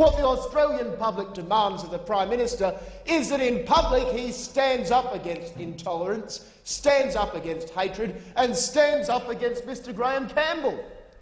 What the Australian public demands of the Prime Minister is that in public he stands up against intolerance, stands up against hatred and stands up against Mr Graeme Campbell.